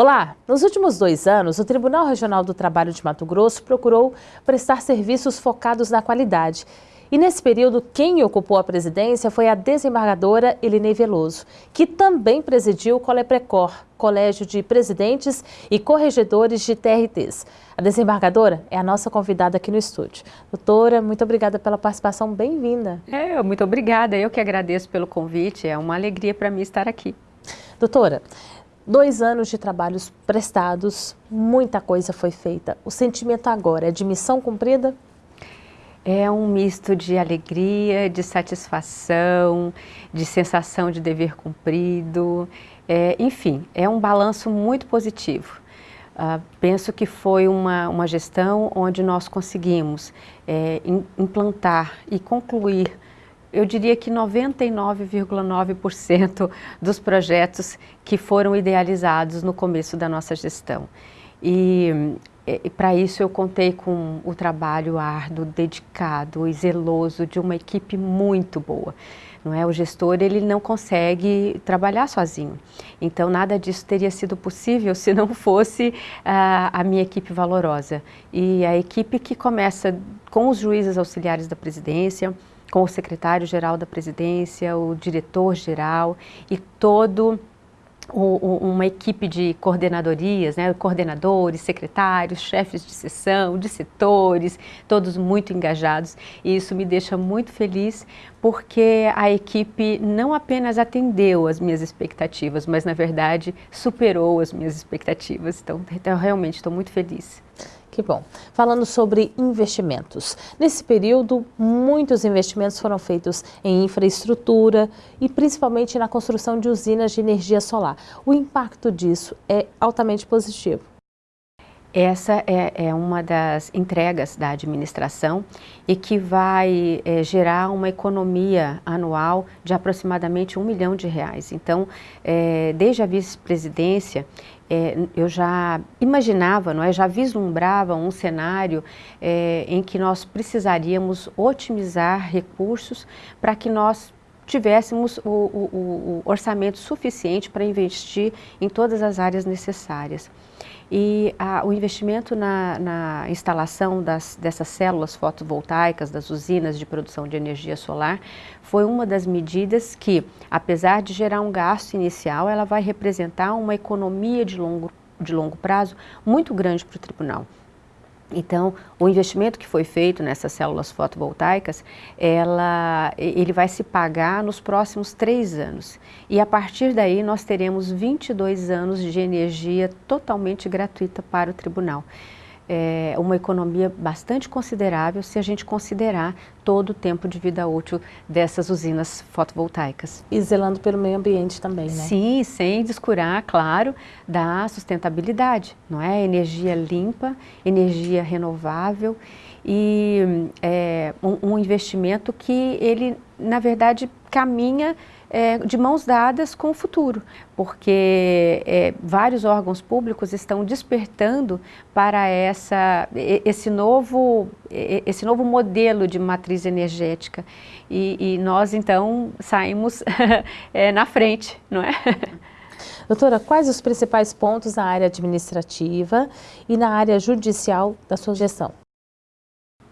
Olá! Nos últimos dois anos, o Tribunal Regional do Trabalho de Mato Grosso procurou prestar serviços focados na qualidade. E nesse período, quem ocupou a presidência foi a desembargadora Elinei Veloso, que também presidiu o Coleprecor, Colégio de Presidentes e Corregedores de TRTs. A desembargadora é a nossa convidada aqui no estúdio. Doutora, muito obrigada pela participação, bem-vinda. É, muito obrigada, eu que agradeço pelo convite, é uma alegria para mim estar aqui. Doutora, Dois anos de trabalhos prestados, muita coisa foi feita. O sentimento agora é de missão cumprida? É um misto de alegria, de satisfação, de sensação de dever cumprido. É, enfim, é um balanço muito positivo. Uh, penso que foi uma, uma gestão onde nós conseguimos é, implantar e concluir eu diria que 99,9% dos projetos que foram idealizados no começo da nossa gestão. E, e para isso eu contei com o trabalho árduo, dedicado e zeloso de uma equipe muito boa. Não é? O gestor ele não consegue trabalhar sozinho. Então nada disso teria sido possível se não fosse uh, a minha equipe valorosa. E a equipe que começa com os juízes auxiliares da presidência, com o secretário-geral da presidência, o diretor-geral e todo uma equipe de coordenadorias, né, coordenadores, secretários, chefes de sessão, de setores, todos muito engajados. E isso me deixa muito feliz porque a equipe não apenas atendeu as minhas expectativas, mas na verdade superou as minhas expectativas. Então, então realmente estou muito feliz. Que bom. Falando sobre investimentos. Nesse período, muitos investimentos foram feitos em infraestrutura e principalmente na construção de usinas de energia solar. O impacto disso é altamente positivo. Essa é, é, uma das entregas da administração e que vai é, gerar uma economia anual de aproximadamente um milhão de reais. Então, é, desde a vice-presidência, é, eu já imaginava, não é, já vislumbrava um cenário é, em que nós precisaríamos otimizar recursos para que nós tivéssemos o, o, o orçamento suficiente para investir em todas as áreas necessárias. E a, o investimento na, na instalação das, dessas células fotovoltaicas, das usinas de produção de energia solar, foi uma das medidas que, apesar de gerar um gasto inicial, ela vai representar uma economia de longo, de longo prazo muito grande para o tribunal. Então, o investimento que foi feito nessas células fotovoltaicas, ela, ele vai se pagar nos próximos três anos. E a partir daí nós teremos 22 anos de energia totalmente gratuita para o tribunal é, uma economia bastante considerável se a gente considerar todo o tempo de vida útil dessas usinas fotovoltaicas. E zelando pelo meio ambiente também, né? Sim, sem descurar, claro, da sustentabilidade, não é? Energia limpa, energia renovável e é, um, um investimento que ele, na verdade, caminha é, de mãos dadas com o futuro, porque é, vários órgãos públicos estão despertando para essa, esse, novo, esse novo modelo de matriz energética e, e nós então saímos é, na frente, não é? Doutora, quais os principais pontos na área administrativa e na área judicial da sua gestão?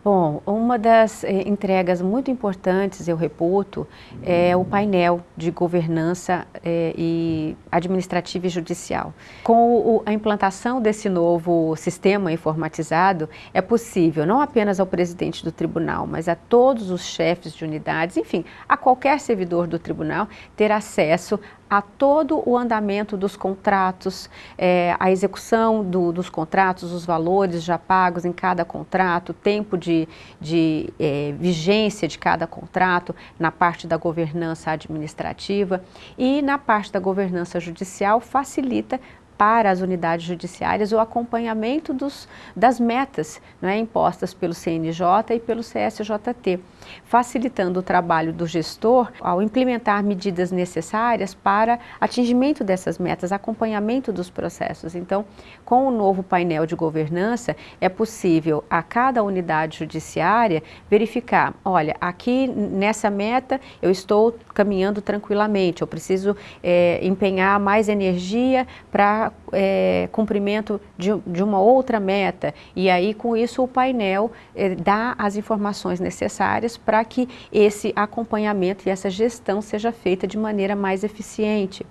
Bom, uma das eh, entregas muito importantes, eu reputo, é o painel de governança eh, e administrativa e judicial. Com o, a implantação desse novo sistema informatizado, é possível não apenas ao presidente do tribunal, mas a todos os chefes de unidades, enfim, a qualquer servidor do tribunal, ter acesso a todo o andamento dos contratos, é, a execução do, dos contratos, os valores já pagos em cada contrato, tempo de, de é, vigência de cada contrato na parte da governança administrativa e na parte da governança judicial facilita para as unidades judiciárias o acompanhamento dos, das metas é, impostas pelo CNJ e pelo CSJT, facilitando o trabalho do gestor ao implementar medidas necessárias para atingimento dessas metas, acompanhamento dos processos. Então, com o novo painel de governança, é possível a cada unidade judiciária verificar, olha, aqui nessa meta eu estou caminhando tranquilamente, eu preciso é, empenhar mais energia para para é, cumprimento de, de, uma outra meta. E aí, com isso, o painel é, dá as informações necessárias para que esse acompanhamento e essa gestão seja feita de maneira mais eficiente.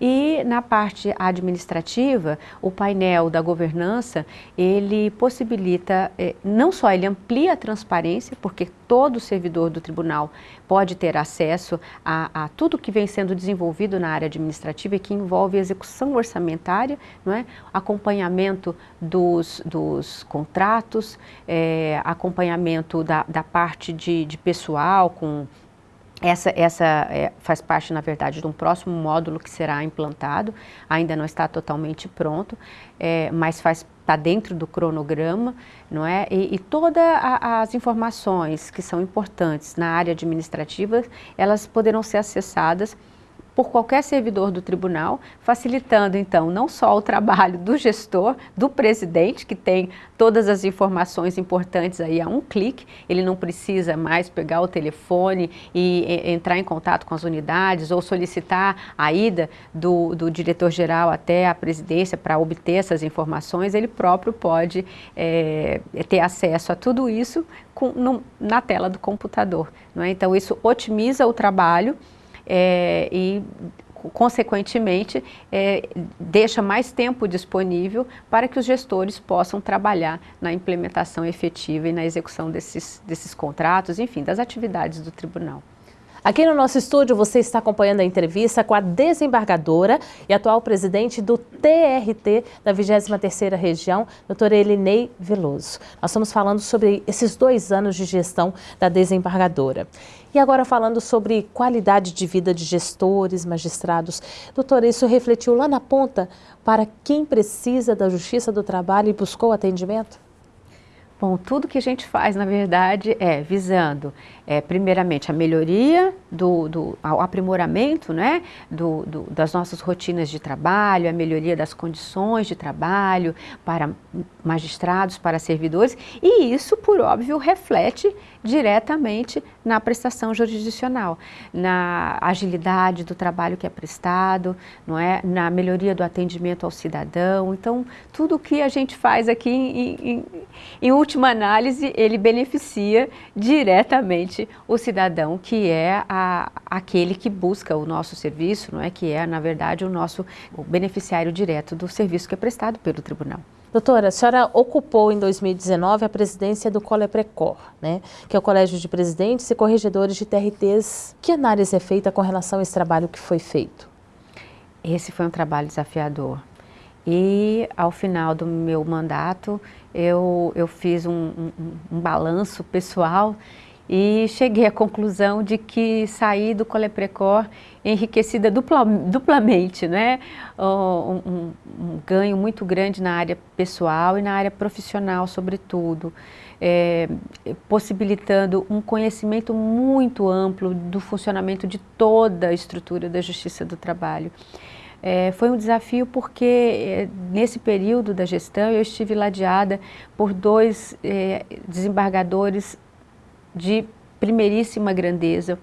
E na parte administrativa, o painel da governança, ele possibilita, eh, não só ele amplia a transparência, porque todo servidor do tribunal pode ter acesso a, a tudo que vem sendo desenvolvido na área administrativa e que envolve execução orçamentária, não é? acompanhamento dos, dos contratos, é, acompanhamento da, da parte de, de pessoal com essa, essa é, faz parte, na verdade, de um próximo módulo que será implantado, ainda não está totalmente pronto, é, mas está dentro do cronograma, não é? E, e todas as informações que são importantes na área administrativa, elas poderão ser acessadas por qualquer servidor do tribunal, facilitando então não só o trabalho do gestor, do presidente, que tem todas as informações importantes aí a um clique, ele não precisa mais pegar o telefone e, entrar em contato com as unidades ou solicitar a ida do, do diretor-geral até a presidência para obter essas informações, ele próprio pode é, ter acesso a tudo isso com, no, na tela do computador. Não é? Então isso otimiza o trabalho é, e consequentemente, é, deixa mais tempo disponível para que os gestores possam trabalhar na implementação efetiva e na execução desses, desses contratos, enfim, das atividades do tribunal. Aqui no nosso estúdio você está acompanhando a entrevista com a desembargadora e atual presidente do TRT da 23ª Região, doutora Elinei Veloso. Nós estamos falando sobre esses dois anos de gestão da desembargadora. E agora falando sobre qualidade de vida de gestores, magistrados. Doutora, isso refletiu lá na ponta para quem precisa da Justiça do Trabalho e buscou atendimento? Bom, tudo que a gente faz, na verdade, é visando, é, primeiramente, a melhoria, do, do ao aprimoramento né, do, do, das nossas rotinas de trabalho, a melhoria das condições de trabalho para magistrados, para servidores, e isso, por óbvio, reflete diretamente na prestação jurisdicional, na agilidade do trabalho que é prestado, não é? na melhoria do atendimento ao cidadão. Então, tudo o que a gente faz aqui, em, em, em última análise, ele beneficia diretamente o cidadão, que é a, aquele que busca o nosso serviço, não é? que é, na verdade, o nosso o beneficiário direto do serviço que é prestado pelo tribunal. Doutora, a senhora ocupou em 2019 a presidência do Coleprecor, né, que é o Colégio de Presidentes e Corregedores de TRTs. Que análise é feita com relação a esse trabalho que foi feito? Esse foi um trabalho desafiador. E ao final do meu mandato, eu, eu fiz um, um, um balanço pessoal e cheguei à conclusão de que saí do Coleprecor enriquecida dupla, duplamente, né? Um, um, um, ganho muito grande na área pessoal e na área profissional, sobretudo, é, possibilitando um conhecimento muito amplo do funcionamento de toda a estrutura da Justiça do Trabalho. É, foi um desafio porque é, nesse período da gestão eu estive ladeada por dois é, desembargadores de primeiríssima grandeza,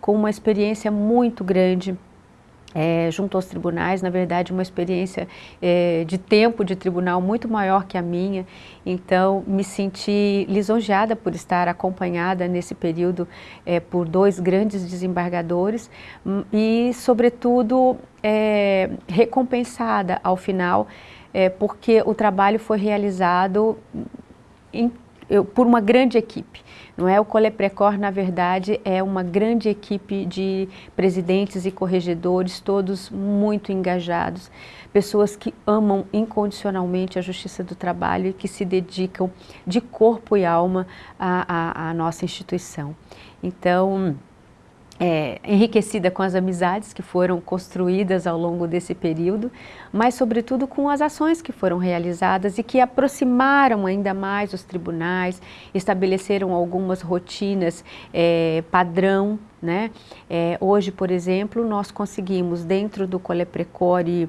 com uma experiência muito grande é, junto aos tribunais, na verdade uma experiência é, de tempo de tribunal muito maior que a minha, então me senti lisonjeada por estar acompanhada nesse período é, por dois grandes desembargadores hum, e sobretudo é, recompensada ao final, é, porque o trabalho foi realizado em eu, por uma grande equipe. Não é o Coleprecor, na verdade, é uma grande equipe de presidentes e corregedores, todos muito engajados, pessoas que amam incondicionalmente a justiça do trabalho e que se dedicam de corpo e alma à, à, à nossa instituição. Então, é, enriquecida com as amizades que foram construídas ao longo desse período, mas sobretudo com as ações que foram realizadas e que aproximaram ainda mais os tribunais, estabeleceram algumas rotinas é, padrão. Né? É, hoje, por exemplo, nós conseguimos dentro do Coleprecore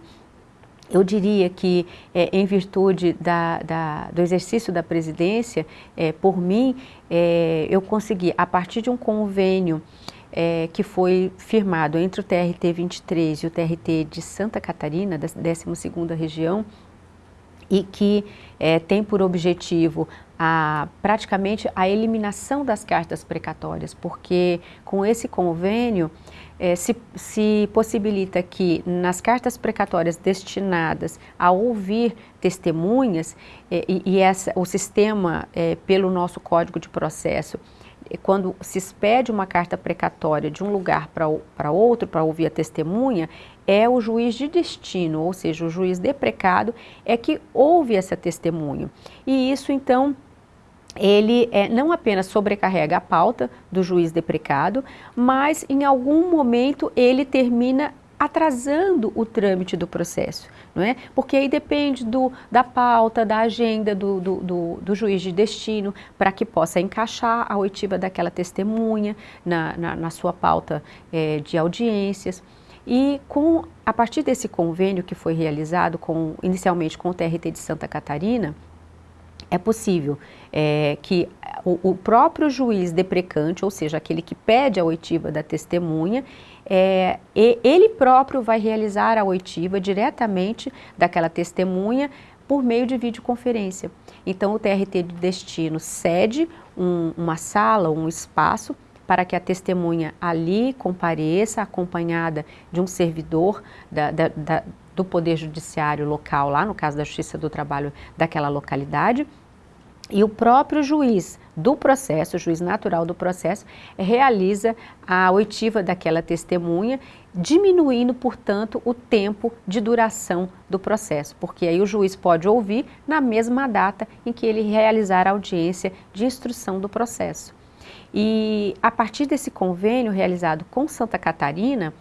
eu diria que, é, em virtude da, da, do exercício da presidência, é, por mim, é, eu consegui, a partir de um convênio é, que foi firmado entre o TRT 23 e o TRT de Santa Catarina, da 12ª região, e que é, tem por objetivo a, praticamente a eliminação das cartas precatórias, porque com esse convênio é, se, se, possibilita que nas cartas precatórias destinadas a ouvir testemunhas, é, e, e essa, o sistema, é, pelo nosso Código de Processo, quando se expede uma carta precatória de um lugar para outro para ouvir a testemunha, é o juiz de destino, ou seja, o juiz deprecado, é que ouve essa testemunha. E isso, então, ele é, não apenas sobrecarrega a pauta do juiz deprecado, mas em algum momento ele termina atrasando o trâmite do processo, não é? Porque aí depende do, da pauta, da agenda do, do, do, do juiz de destino, para que possa encaixar a oitiva daquela testemunha na, na, na sua pauta é, de audiências. E com, a partir desse convênio que foi realizado com, inicialmente com o TRT de Santa Catarina, é possível é, que o, o, próprio juiz deprecante, ou seja, aquele que pede a oitiva da testemunha, é, ele próprio vai realizar a oitiva diretamente daquela testemunha por meio de videoconferência. Então, o TRT de destino cede um, uma sala, um espaço, para que a testemunha ali compareça, acompanhada de um servidor da, da, da, do Poder Judiciário local, lá no caso da Justiça do Trabalho daquela localidade, e o próprio juiz do processo, o juiz natural do processo, realiza a oitiva daquela testemunha, diminuindo, portanto, o tempo de duração do processo, porque aí o juiz pode ouvir na mesma data em que ele realizar a audiência de instrução do processo. E a partir desse convênio realizado com Santa Catarina,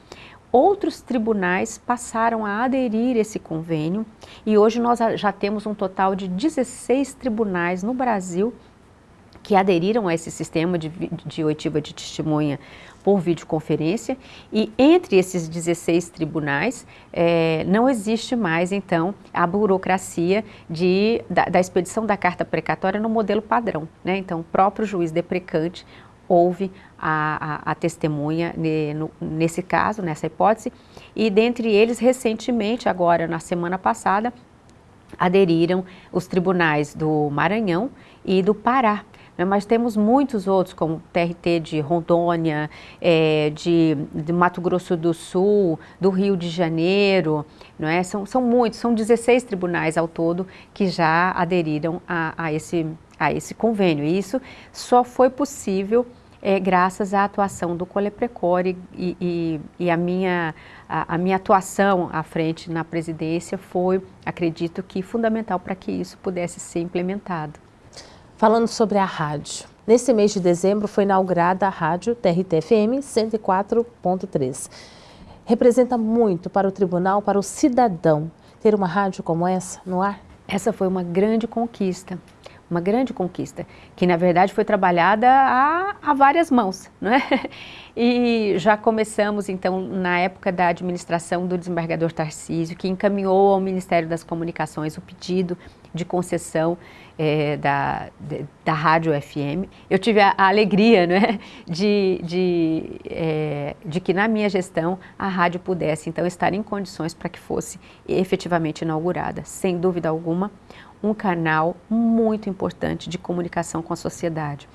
Outros tribunais passaram a aderir a esse convênio e hoje nós já temos um total de 16 tribunais no Brasil que aderiram a esse sistema de, de oitiva de testemunha por videoconferência e entre esses 16 tribunais é, não existe mais então a burocracia de, da, da, expedição da carta precatória no modelo padrão. Né? Então o próprio juiz deprecante houve a, a, a testemunha ne, no, nesse caso, nessa hipótese, e dentre eles, recentemente, agora na semana passada, aderiram os tribunais do Maranhão e do Pará. Né? Mas temos muitos outros, como TRT de Rondônia, é, de, de, Mato Grosso do Sul, do Rio de Janeiro, não é? são, são muitos, são 16 tribunais ao todo que já aderiram a, a, esse, a esse convênio. E isso só foi possível é, graças à atuação do Coleprecore e, e, e a, minha, a, a, minha atuação à frente na presidência foi, acredito que, fundamental para que isso pudesse ser implementado. Falando sobre a rádio, nesse mês de dezembro foi inaugurada a rádio TRT-FM 104.3. Representa muito para o tribunal, para o cidadão, ter uma rádio como essa no ar? Essa foi uma grande conquista uma grande conquista, que na verdade foi trabalhada a, a várias mãos, não é? E já começamos então na época da administração do desembargador Tarcísio, que encaminhou ao Ministério das Comunicações o pedido de concessão é, da, de, da rádio FM. Eu tive a, a alegria é, de, de, é, de que na minha gestão a rádio pudesse então estar em condições para que fosse efetivamente inaugurada, sem dúvida alguma um canal muito importante de comunicação com a sociedade.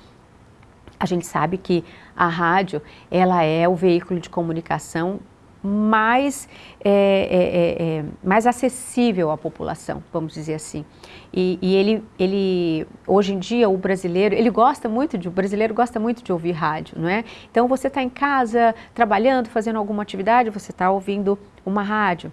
A gente sabe que a rádio ela é o veículo de comunicação mais, é, é, é, é, mais acessível à população, vamos dizer assim. E, e, ele, ele, hoje em dia, o brasileiro, ele gosta muito de, o brasileiro gosta muito de ouvir rádio, não é? Então, você está em casa, trabalhando, fazendo alguma atividade, você está ouvindo uma rádio.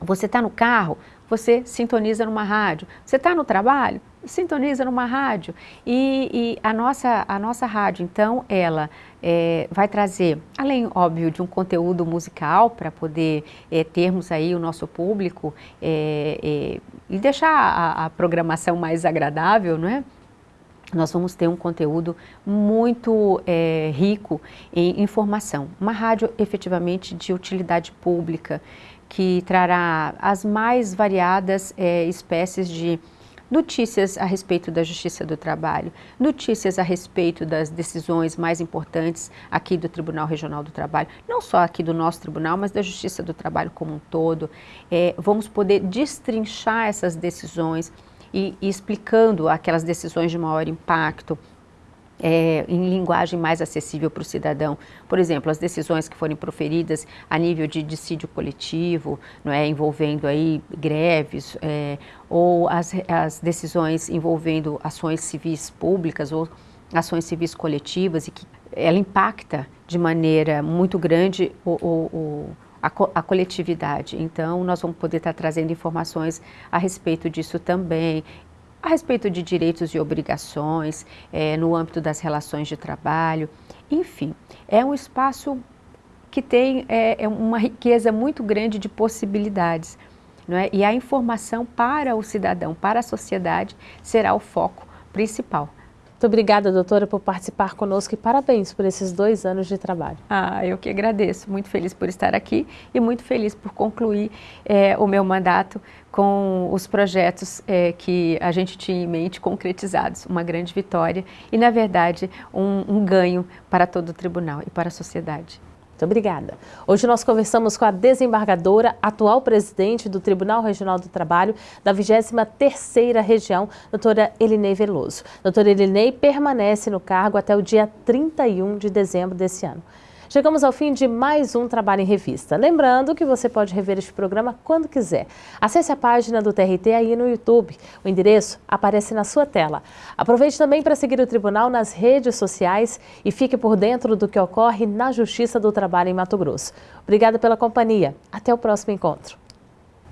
Você está no carro, você sintoniza numa rádio. Você está no trabalho? Sintoniza numa rádio. E, e, a, nossa, a nossa rádio, então, ela é, vai trazer, além, óbvio, de um conteúdo musical para poder é, termos aí o nosso público é, é e deixar a, a programação mais agradável, não é? Nós vamos ter um conteúdo muito é, rico em informação. Uma rádio efetivamente de utilidade pública, que trará as mais variadas é, espécies de notícias a respeito da Justiça do Trabalho, notícias a respeito das decisões mais importantes aqui do Tribunal Regional do Trabalho, não só aqui do nosso tribunal, mas da Justiça do Trabalho como um todo. É, vamos poder destrinchar essas decisões e, e explicando aquelas decisões de maior impacto, é, em linguagem mais acessível para o cidadão. Por exemplo, as decisões que forem proferidas a nível de dissídio coletivo, não é, envolvendo aí greves, é, ou as, as decisões envolvendo ações civis públicas ou ações civis coletivas e que ela impacta de maneira muito grande o, o, o a, a, coletividade. Então, nós vamos poder estar trazendo informações a respeito disso também a respeito de direitos e obrigações, é, no âmbito das relações de trabalho, enfim, é um espaço que tem é, é uma riqueza muito grande de possibilidades. É? E a informação para o cidadão, para a sociedade, será o foco principal. Muito obrigada, doutora, por participar conosco e parabéns por esses dois anos de trabalho. Ah, eu que agradeço. Muito feliz por estar aqui e muito feliz por concluir é, o meu mandato com os projetos é, que a gente tinha em mente concretizados. Uma grande vitória e, na verdade, um, um ganho para todo o tribunal e para a sociedade. Muito obrigada. Hoje nós conversamos com a desembargadora, atual presidente do Tribunal Regional do Trabalho da 23ª Região, doutora Elinei Veloso. Doutora Elinei permanece no cargo até o dia 31 de dezembro desse ano. Chegamos ao fim de mais um Trabalho em Revista. Lembrando que você pode rever este programa quando quiser. Acesse a página do TRT aí no YouTube. O endereço aparece na sua tela. Aproveite também para seguir o Tribunal nas redes sociais e fique por dentro do que ocorre na Justiça do Trabalho em Mato Grosso. Obrigada pela companhia. Até o próximo encontro.